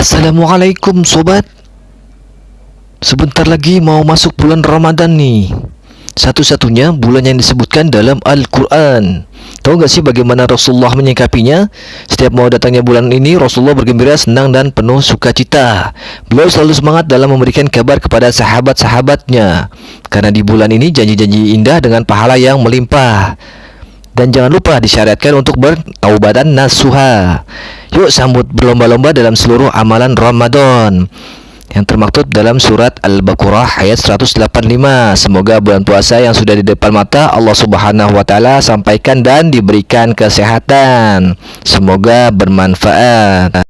Assalamualaikum sobat. Sebentar lagi mau masuk bulan Ramadan nih. Satu-satunya bulan yang disebutkan dalam Al-Quran. Tahu gak sih bagaimana Rasulullah menyikapinya? Setiap mau datangnya bulan ini Rasulullah bergembira, senang dan penuh sukacita. Beliau selalu semangat dalam memberikan kabar kepada sahabat-sahabatnya. Karena di bulan ini janji-janji indah dengan pahala yang melimpah. Dan jangan lupa disyariatkan untuk bertaubatan nasuha Yuk sambut berlomba-lomba dalam seluruh amalan Ramadan yang termaktub dalam surat Al-Baqarah ayat 185. Semoga bulan puasa yang sudah di depan mata Allah Subhanahu wa taala sampaikan dan diberikan kesehatan. Semoga bermanfaat.